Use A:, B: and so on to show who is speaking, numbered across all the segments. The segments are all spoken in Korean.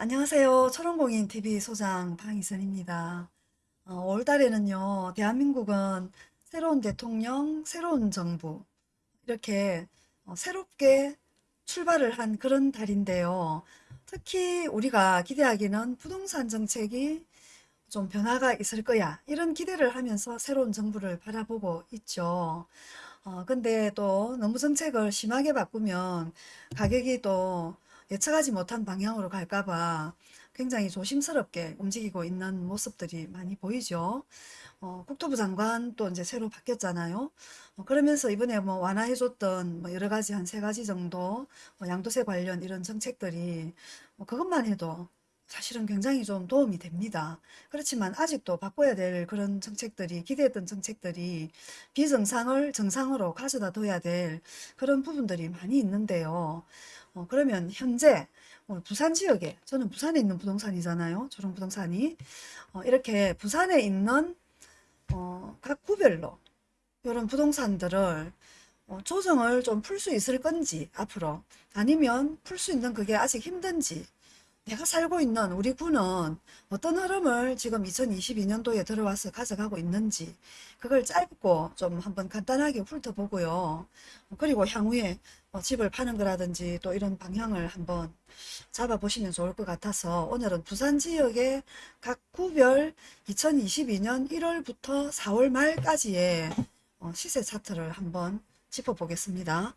A: 안녕하세요. 초롱공인TV 소장 방희선입니다. 어, 올 달에는요, 대한민국은 새로운 대통령, 새로운 정부, 이렇게 어, 새롭게 출발을 한 그런 달인데요. 특히 우리가 기대하기는 부동산 정책이 좀 변화가 있을 거야. 이런 기대를 하면서 새로운 정부를 바라보고 있죠. 어, 근데 또 너무 정책을 심하게 바꾸면 가격이 또 예측하지 못한 방향으로 갈까 봐 굉장히 조심스럽게 움직이고 있는 모습들이 많이 보이죠. 어, 국토부 장관 또 이제 새로 바뀌었잖아요. 어, 그러면서 이번에 뭐 완화해줬던 뭐 여러 가지 한 세 가지 정도 뭐 양도세 관련 이런 정책들이 뭐 그것만 해도 사실은 굉장히 좀 도움이 됩니다. 그렇지만 아직도 바꿔야 될 그런 정책들이 기대했던 정책들이 비정상을 정상으로 가져다 둬야 될 그런 부분들이 많이 있는데요. 어, 그러면 현재 어, 부산 지역에 저는 부산에 있는 부동산이잖아요. 조롱부동산이 어, 이렇게 부산에 있는 어, 각 구별로 이런 부동산들을 어, 조정을 좀 풀 수 있을 건지 앞으로 아니면 풀 수 있는 그게 아직 힘든지 내가 살고 있는 우리 군은 어떤 흐름을 지금 2022년도에 들어와서 가져가고 있는지 그걸 짧고 좀 한번 간단하게 훑어보고요. 그리고 향후에 뭐 집을 파는 거라든지 또 이런 방향을 한번 잡아보시면 좋을 것 같아서 오늘은 부산 지역의 각 구별 2022년 1월부터 4월 말까지의 어, 시세 차트를 한번 짚어보겠습니다.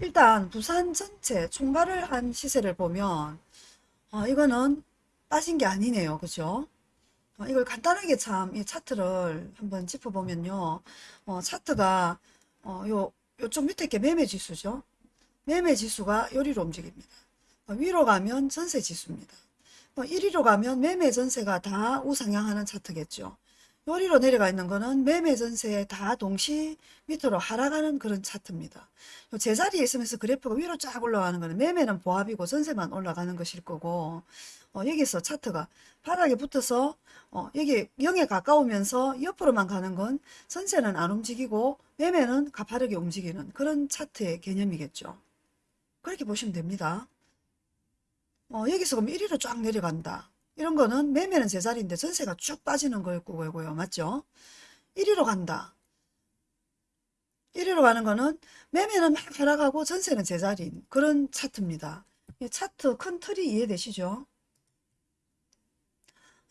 A: 일단 부산 전체 총괄을 한 시세를 보면 어, 이거는 빠진 게 아니네요. 그죠? 어, 이걸 간단하게 참 이 차트를 한번 짚어보면요. 어, 차트가 어, 요 요쪽 밑에 게 매매 지수죠. 매매 지수가 요리로 움직입니다. 어, 위로 가면 전세 지수입니다. 어, 1위로 가면 매매 전세가 다 우상향하는 차트겠죠. 요리로 내려가 있는 거는 매매 전세 다 동시 밑으로 하락하는 그런 차트입니다. 제자리에 있으면서 그래프가 위로 쫙 올라가는 거는 매매는 보합이고 전세만 올라가는 것일 거고 어, 여기서 차트가 바닥에 붙어서 어, 여기 0에 가까우면서 옆으로만 가는 건 전세는 안 움직이고 매매는 가파르게 움직이는 그런 차트의 개념이겠죠. 그렇게 보시면 됩니다. 어, 여기서 그럼 1위로 쫙 내려간다. 이런 거는 매매는 제자리인데 전세가 쭉 빠지는 거고요. 맞죠? 1위로 간다. 1위로 가는 거는 매매는 막 하락하고 전세는 제자리인 그런 차트입니다. 차트 큰 틀이 이해되시죠?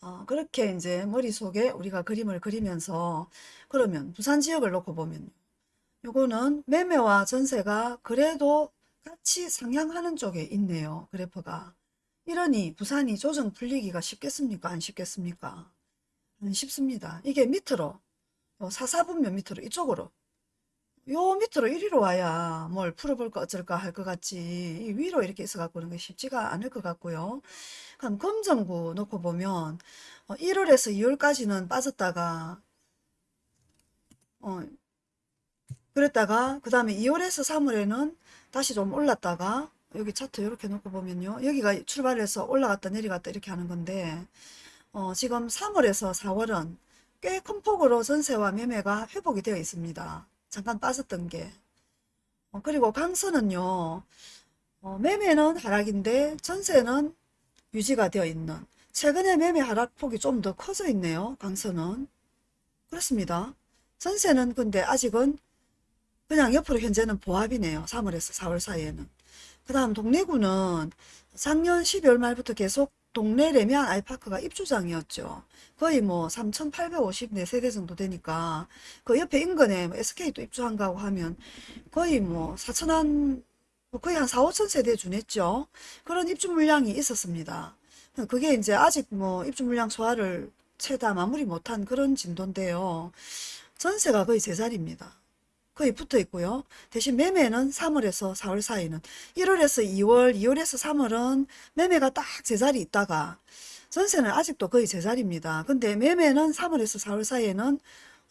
A: 어, 그렇게 이제 머릿속에 우리가 그림을 그리면서 그러면 부산 지역을 놓고 보면 요거는 매매와 전세가 그래도 같이 상향하는 쪽에 있네요. 그래프가. 이러니 부산이 조정 풀리기가 쉽겠습니까? 안 쉽겠습니까? 안 쉽습니다. 이게 밑으로 사사분면 밑으로 이쪽으로 요 밑으로 이리로 와야 뭘 풀어볼까 어쩔까 할 것 같지 위로 이렇게 있어 갖고 그런 게 쉽지가 않을 것 같고요. 그럼 검정구 놓고 보면 1월에서 어, 2월까지는 빠졌다가 어, 그랬다가 그 다음에 2월에서 3월에는 다시 좀 올랐다가 여기 차트 이렇게 놓고 보면요. 여기가 출발해서 올라갔다 내려갔다 이렇게 하는 건데 어, 지금 3월에서 4월은 꽤 큰 폭으로 전세와 매매가 회복이 되어 있습니다. 잠깐 빠졌던 게. 어, 그리고 강서는요. 어, 매매는 하락인데 전세는 유지가 되어 있는 최근에 매매 하락폭이 좀 더 커져 있네요. 강서는. 그렇습니다. 전세는 근데 아직은 그냥 옆으로 현재는 보합이네요. 3월에서 4월 사이에는. 그 다음 동래구는 작년 12월 말부터 계속 동래 레미안 아이파크가 입주장이었죠. 거의 뭐 3,854세대 정도 되니까 그 옆에 인근에 SK도 뭐 입주한다고 하면 거의 뭐 4천한 뭐 거의 한 4, 5천 세대 준했죠. 그런 입주 물량이 있었습니다. 그게 이제 아직 뭐 입주 물량 소화를 채다 마무리 못한 그런 진도인데요. 전세가 거의 제자리입니다. 거의 붙어 있고요. 대신 매매는 3월에서 4월 사이는 1월에서 2월, 2월에서 3월은 매매가 딱 제자리 있다가 전세는 아직도 거의 제자리입니다. 근데 매매는 3월에서 4월 사이에는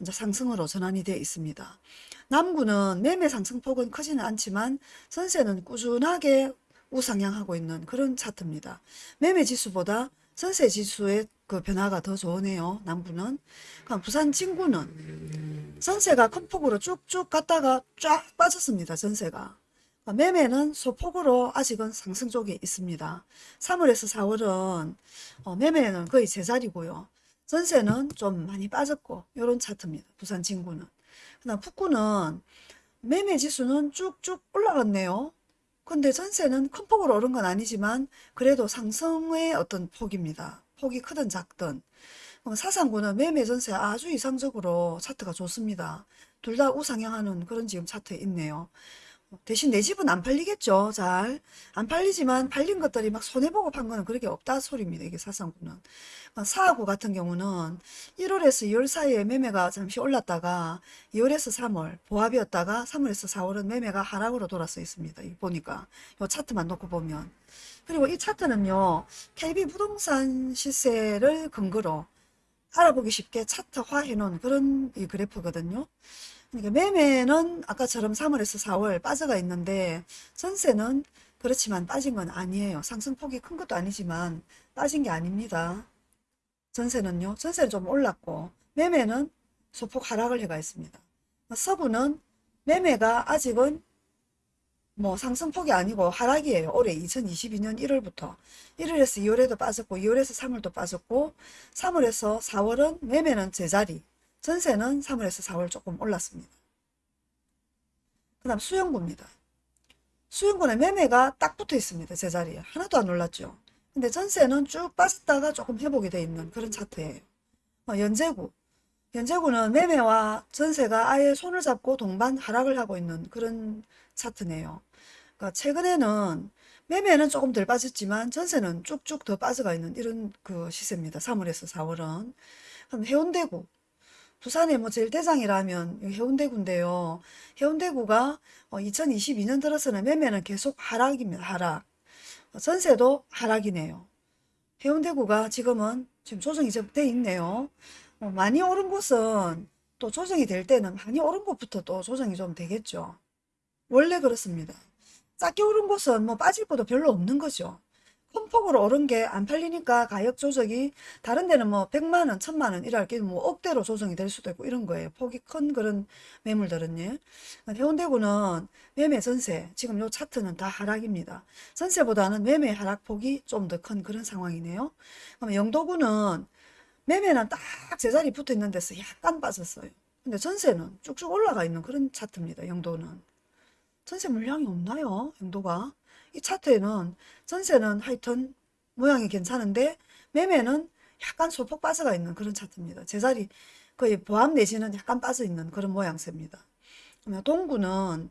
A: 이제 상승으로 전환이 되어 있습니다. 남구는 매매 상승폭은 크지는 않지만 전세는 꾸준하게 우상향하고 있는 그런 차트입니다. 매매 지수보다 전세 지수의 그 변화가 더 좋으네요. 남부는. 그럼 부산 진구는 전세가 큰 폭으로 쭉쭉 갔다가 쫙 빠졌습니다. 전세가. 어, 매매는 소폭으로 아직은 상승 쪽에 있습니다. 3월에서 4월은 어, 매매는 거의 제자리고요. 전세는 좀 많이 빠졌고 이런 차트입니다. 부산 진구는. 그다음 북구는 매매 지수는 쭉쭉 올라갔네요. 근데 전세는 큰 폭으로 오른 건 아니지만 그래도 상승의 어떤 폭입니다. 폭이 크든 작든. 그럼 사상구는 매매 전세 아주 이상적으로 차트가 좋습니다. 둘 다 우상향하는 그런 지금 차트에 있네요. 대신 내 집은 안 팔리겠죠. 잘. 안 팔리지만 팔린 것들이 막 손해보고 판 거는 그렇게 없다 소리입니다. 이게 사상구는. 사하구 같은 경우는 1월에서 2월 사이에 매매가 잠시 올랐다가 2월에서 3월 보합이었다가 3월에서 4월은 매매가 하락으로 돌아서 있습니다. 이 보니까 이 차트만 놓고 보면 그리고 이 차트는요 KB 부동산 시세를 근거로 알아보기 쉽게 차트화 해놓은 그런 이 그래프거든요. 그러니까 매매는 아까처럼 3월에서 4월 빠져가 있는데 전세는 그렇지만 빠진 건 아니에요. 상승폭이 큰 것도 아니지만 빠진 게 아닙니다. 전세는요. 전세는 좀 올랐고 매매는 소폭 하락을 해가 있습니다. 서부는 매매가 아직은 뭐 상승폭이 아니고 하락이에요. 올해 2022년 1월부터 1월에서 2월에도 빠졌고 2월에서 3월도 빠졌고 3월에서 4월은 매매는 제자리 전세는 3월에서 4월 조금 올랐습니다. 그 다음 수영구입니다. 수영구는 매매가 딱 붙어 있습니다. 제자리에. 하나도 안 올랐죠. 근데 전세는 쭉 빠졌다가 조금 회복이 돼 있는 그런 차트예요. 어, 연제구. 연제구는 매매와 전세가 아예 손을 잡고 동반 하락을 하고 있는 그런 차트네요. 그러니까 최근에는 매매는 조금 덜 빠졌지만 전세는 쭉쭉 더 빠져가 있는 이런 그 시세입니다. 3월에서 4월은. 그럼 해운대구. 부산의 뭐 제일 대장이라면 해운대구인데요. 해운대구가 2022년 들어서는 매매는 계속 하락입니다. 하락. 전세도 하락이네요. 해운대구가 지금은 지금 조정이 좀 돼 있네요. 어, 많이 오른 곳은 또 조정이 될 때는 많이 오른 곳부터 또 조정이 좀 되겠죠. 원래 그렇습니다. 작게 오른 곳은 뭐 빠질 것도 별로 없는 거죠. 큰 폭으로 오른 게 안 팔리니까 가격 조정이 다른 데는 뭐 100만원, 1000만원 이랄 게뭐 억대로 조정이 될 수도 있고 이런 거예요. 폭이 큰 그런 매물들은요. 해운대구는 매매 전세, 지금 요 차트는 다 하락입니다. 전세보다는 매매 하락폭이 좀 더 큰 그런 상황이네요. 그럼 영도구는 매매는 딱 제자리 붙어 있는 데서 약간 빠졌어요. 근데 전세는 쭉쭉 올라가 있는 그런 차트입니다. 영도는. 전세 물량이 없나요? 영도가. 이 차트에는 전세는 하여튼 모양이 괜찮은데 매매는 약간 소폭 빠져가 있는 그런 차트입니다. 제자리 거의 보합 내지는 약간 빠져 있는 그런 모양새입니다. 동구는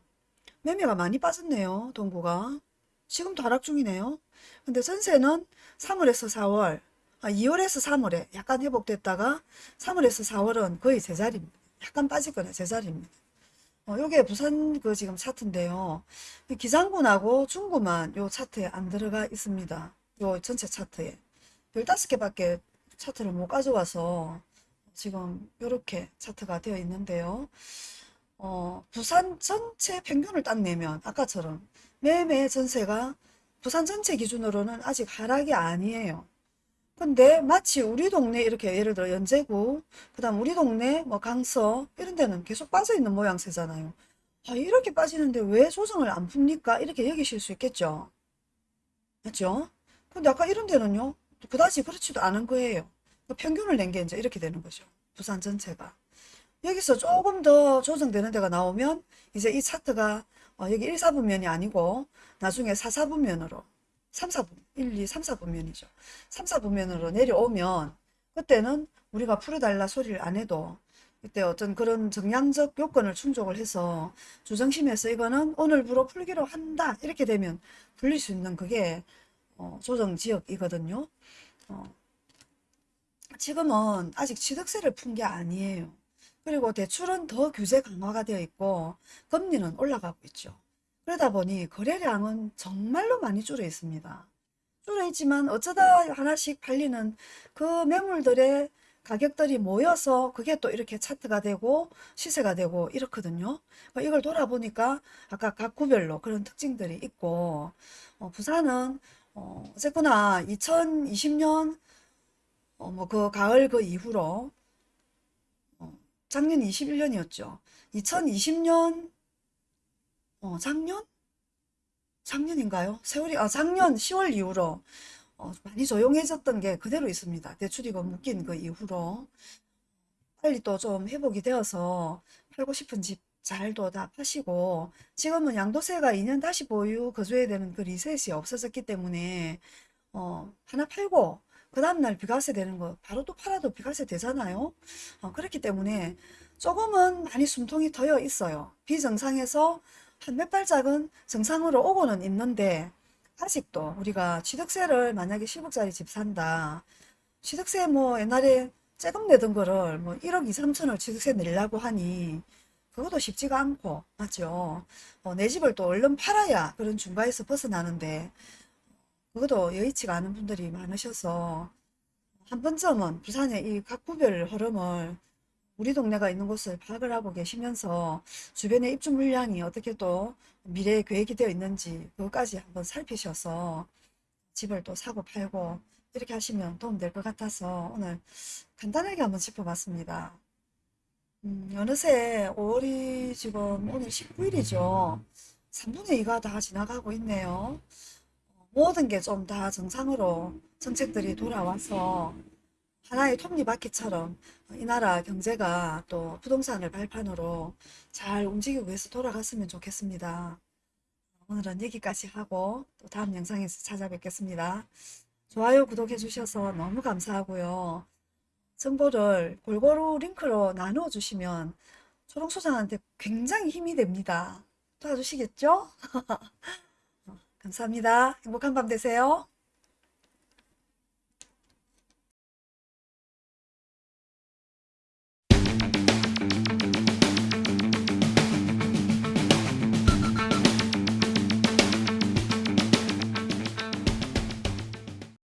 A: 매매가 많이 빠졌네요. 동구가. 지금도 하락 중이네요. 근데 전세는 3월에서 4월, 아, 2월에서 3월에 약간 회복됐다가 3월에서 4월은 거의 제자리입니다. 약간 빠지거나 제자리입니다. 어, 요게 부산 그 지금 차트인데요. 기장군하고 중구만 요 차트에 안 들어가 있습니다. 요 전체 차트에. 15개 밖에 차트를 못 가져와서 지금 요렇게 차트가 되어 있는데요. 어, 부산 전체 평균을 딱 내면 아까처럼 매매 전세가 부산 전체 기준으로는 아직 하락이 아니에요. 근데 마치 우리 동네 이렇게 예를 들어 연제구 그 다음 우리 동네 뭐 강서 이런 데는 계속 빠져있는 모양새잖아요. 아 이렇게 빠지는데 왜 조정을 안 풉니까? 이렇게 여기실 수 있겠죠? 맞죠? 근데 아까 이런 데는요 그다지 그렇지도 않은 거예요. 그 평균을 낸 게 이제 이렇게 되는 거죠. 부산 전체가. 여기서 조금 더 조정되는 데가 나오면 이제 이 차트가 어, 여기 1, 4분면이 아니고 나중에 4, 4분면으로 3, 4분, 1, 2, 3, 4분면이죠. 3, 4분면으로 내려오면 그때는 우리가 풀어달라 소리를 안 해도 그때 어떤 그런 정량적 요건을 충족을 해서 주정심에서 이거는 오늘부로 풀기로 한다 이렇게 되면 풀릴 수 있는 그게 어, 조정지역이거든요. 어, 지금은 아직 취득세를 푼 게 아니에요. 그리고 대출은 더 규제 강화가 되어 있고 금리는 올라가고 있죠. 그러다 보니 거래량은 정말로 많이 줄어 있습니다. 줄어 있지만 어쩌다 하나씩 팔리는 그 매물들의 가격들이 모여서 그게 또 이렇게 차트가 되고 시세가 되고 이렇거든요. 그러니까 이걸 돌아보니까 아까 각 구별로 그런 특징들이 있고 어, 부산은 어, 어쨌거나 2020년 어, 뭐 그 가을 그 이후로 어, 작년 21년이었죠. 2020년 어, 작년? 작년인가요? 세월이, 아, 작년 10월 이후로 어, 많이 조용해졌던 게 그대로 있습니다. 대출이고 묶인 그 이후로. 빨리 또 좀 회복이 되어서 팔고 싶은 집 잘도 다 파시고 지금은 양도세가 2년 다시 보유 거주해야 되는 그 리셋이 없어졌기 때문에 어, 하나 팔고 그 다음날 비과세 되는 거 바로 또 팔아도 비과세 되잖아요. 어, 그렇기 때문에 조금은 많이 숨통이 트여 있어요. 비정상에서 한 몇 발짝은 정상으로 오고는 있는데 아직도 우리가 취득세를 만약에 10억짜리 집 산다. 취득세 뭐 옛날에 세금 내던 거를 뭐 1억 2, 3천을 취득세 내려고 하니 그것도 쉽지가 않고 맞죠. 어, 내 집을 또 얼른 팔아야 그런 중과에서 벗어나는데 그것도 여의치가 않은 분들이 많으셔서 한 번쯤은 부산의 이 각구별 흐름을 우리 동네가 있는 곳을 파악을 하고 계시면서 주변의 입주 물량이 어떻게 또 미래에 계획이 되어 있는지 그것까지 한번 살피셔서 집을 또 사고 팔고 이렇게 하시면 도움 될 것 같아서 오늘 간단하게 한번 짚어봤습니다. 음, 어느새 5월이 지금 오늘 19일이죠. 3분의 2가 다 지나가고 있네요. 모든 게 좀 다 정상으로 정책들이 돌아와서 하나의 톱니바퀴처럼 이 나라 경제가 또 부동산을 발판으로 잘 움직이고 해서 돌아갔으면 좋겠습니다. 오늘은 여기까지 하고 또 다음 영상에서 찾아뵙겠습니다. 좋아요, 구독해 주셔서 너무 감사하고요. 정보를 골고루 링크로 나누어 주시면 초롱소장한테 굉장히 힘이 됩니다. 도와주시겠죠? 감사합니다. 행복한 밤 되세요.